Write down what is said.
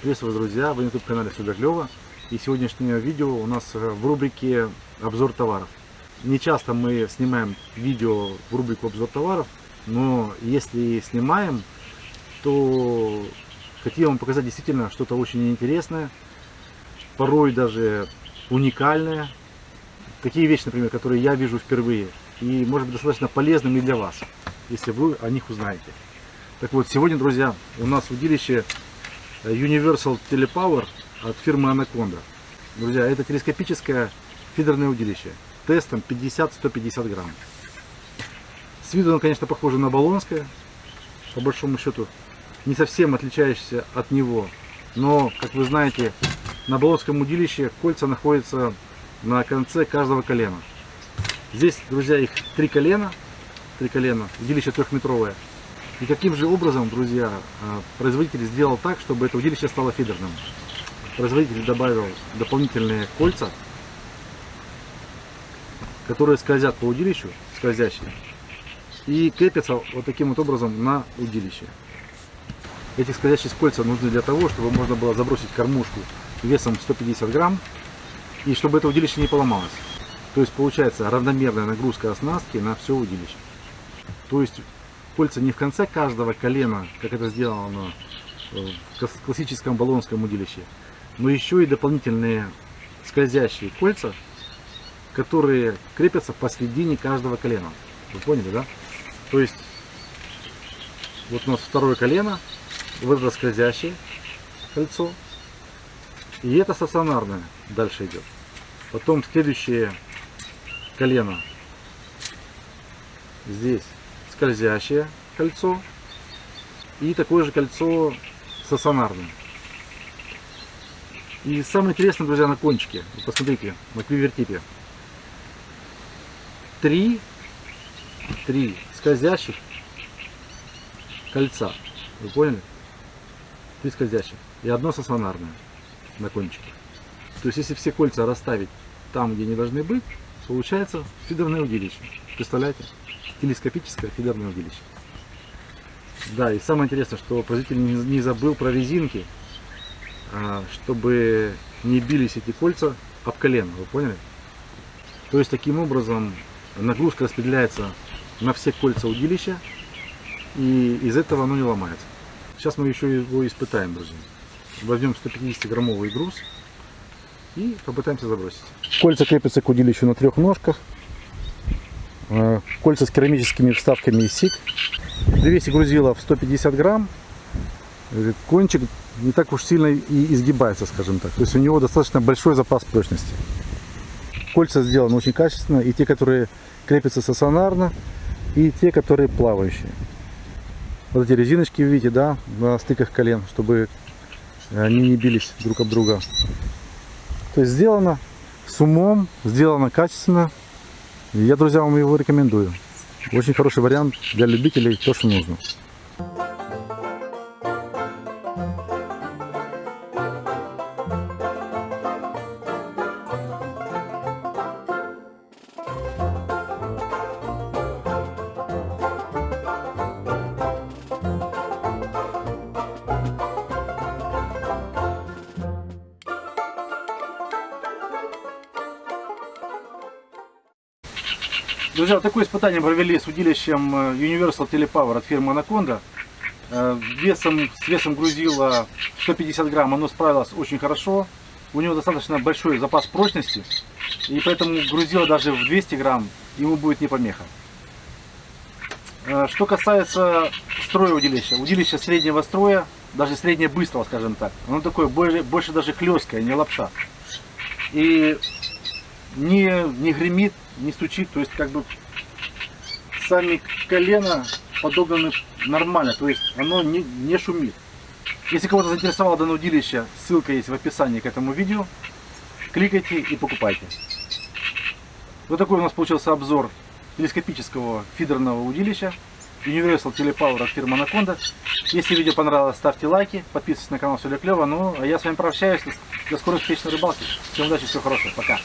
Приветствую, друзья! Вы на YouTube-канале клёво. И сегодняшнее видео у нас э, в рубрике «Обзор товаров». Не часто мы снимаем видео в рубрику «Обзор товаров», но если снимаем, то хотел вам показать действительно что-то очень интересное, порой даже уникальное. Такие вещи, например, которые я вижу впервые. И может быть достаточно полезными для вас, если вы о них узнаете. Так вот, сегодня, друзья, у нас в удилище Universal Telepower от фирмы Anaconda. Друзья, это телескопическое фидерное удилище. Тестом 50-150 грамм. С виду оно, конечно, похоже на баллонское. По большому счету, не совсем отличающееся от него. Но, как вы знаете, на баллонском удилище кольца находятся на конце каждого колена. Здесь, друзья, их три колена. Три колена. Удилище трехметровое. И каким же образом, друзья, а, производитель сделал так, чтобы это удилище стало фидерным? Производитель добавил дополнительные кольца, которые скользят по удилищу, скользящие, и крепятся вот таким вот образом на удилище. Эти скользящие кольца нужны для того, чтобы можно было забросить кормушку весом 150 грамм, и чтобы это удилище не поломалось. То есть получается равномерная нагрузка оснастки на все удилище. То есть кольца не в конце каждого колена, как это сделано в классическом баллонском удилище, но еще и дополнительные скользящие кольца, которые крепятся посередине каждого колена. Вы поняли, да? То есть, вот у нас второе колено, вот это скользящее кольцо, и это стационарное дальше идет. Потом следующее колено здесь скользящее кольцо и такое же кольцо стационарное. И самое интересное, друзья, на кончике. Посмотрите, на квивертипе. Три, три скользящих кольца. Вы поняли? Три скользящих. И одно стационарное на кончике. То есть, если все кольца расставить там, где они должны быть, получается фидерное удилище. Представляете? Телескопическое фидерное удилище. Да, и самое интересное, что производитель не забыл про резинки, а, чтобы не бились эти кольца об колено, вы поняли? То есть таким образом нагрузка распределяется на все кольца удилища, и из этого оно не ломается. Сейчас мы еще его испытаем, друзья. Возьмем 150 граммовый груз и попытаемся забросить. Кольца крепятся к удилищу на трех ножках. Э, кольца с керамическими вставками из СИК. Привесе грузила в 150 грамм. Кончик не так уж сильно и изгибается, скажем так. То есть у него достаточно большой запас прочности. Кольца сделаны очень качественно. И те, которые крепятся стационарно, и те, которые плавающие. Вот эти резиночки, видите, да, на стыках колен, чтобы они не бились друг об друга. То есть сделано с умом, сделано качественно. Я, друзья, вам его рекомендую. Очень хороший вариант для любителей, то, что нужно. Друзья, такое испытание провели с удилищем э, Universal Telepower от фирмы Anaconda. Э, весом, с весом грузила 150 грамм, оно справилось очень хорошо. У него достаточно большой запас прочности, и поэтому грузила даже в 200 грамм ему будет не помеха. Э, что касается строя удилища, удилище среднего строя, даже среднее быстрого, скажем так, оно такое больше, больше даже хлесткое, не лапша. И не, не гремит, не стучит, то есть как бы сами колено подогнаны нормально, то есть оно не, не шумит. Если кого-то заинтересовало данное удилище, ссылка есть в описании к этому видео. Кликайте и покупайте. Вот такой у нас получился обзор телескопического фидерного удилища Universal Telepower от фирмы Anaconda. Если видео понравилось, ставьте лайки, подписывайтесь на канал, все для клево. Ну, а я с вами прощаюсь. До скорых встреч на рыбалке. Всем удачи, всего хорошего. Пока.